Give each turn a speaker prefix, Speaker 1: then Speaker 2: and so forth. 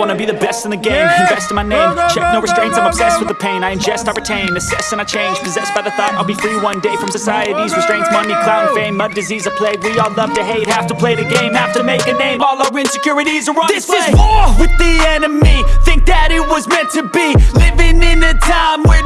Speaker 1: Wanna be the best in the game. Invest in my name, check no restraints I'm obsessed with the pain, I ingest, I retain Assess and I change, possessed by the thought I'll be free one day from society's restraints Money, clout, and fame, mud, disease, a plague. We all love to hate, have to play the game. Have to make a name, all our insecurities are on
Speaker 2: This
Speaker 1: display.
Speaker 2: is war with the enemy. Think that it was meant to be. Living in a time where